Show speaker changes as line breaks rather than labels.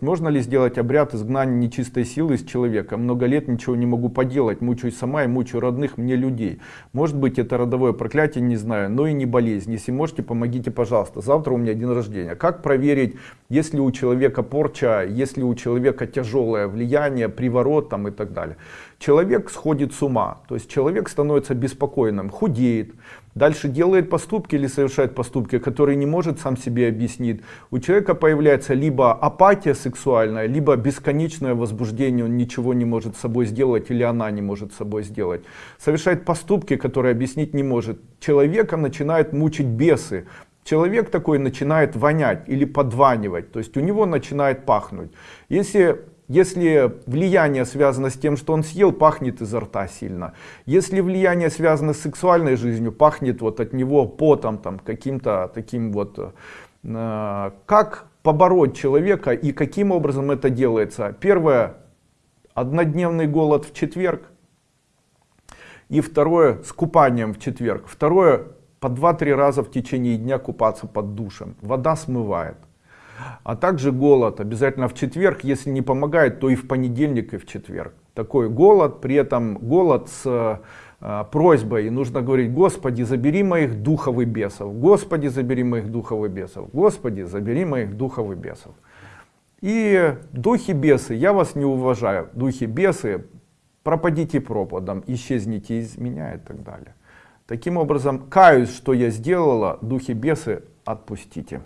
Можно ли сделать обряд изгнания нечистой силы из человека? Много лет ничего не могу поделать, мучаюсь сама и мучаю родных мне людей. Может быть это родовое проклятие, не знаю, но и не болезнь. Если можете, помогите, пожалуйста. Завтра у меня день рождения. Как проверить, если у человека порча, если у человека тяжелое влияние, приворот там и так далее? Человек сходит с ума, то есть человек становится беспокойным, худеет, дальше делает поступки или совершает поступки, которые не может сам себе объяснить. У человека появляется либо апатия сексуальная, либо бесконечное возбуждение, он ничего не может с собой сделать или она не может с собой сделать. Совершает поступки, которые объяснить не может. Человека начинают мучить бесы. Человек такой начинает вонять или подванивать, то есть у него начинает пахнуть. Если если влияние связано с тем, что он съел, пахнет изо рта сильно. Если влияние связано с сексуальной жизнью, пахнет вот от него потом, там, каким-то таким вот... Э, как побороть человека и каким образом это делается? Первое, однодневный голод в четверг. И второе, с купанием в четверг. Второе, по 2-3 раза в течение дня купаться под душем. Вода смывает а также голод обязательно в четверг если не помогает то и в понедельник и в четверг такой голод при этом голод с просьбой и нужно говорить господи забери моих духовых бесов господи забери моих духовых бесов господи забери моих духовых бесов и духи бесы я вас не уважаю духи бесы пропадите пропадом исчезните из меня и так далее. Таким образом каюсь что я сделала духи бесы отпустите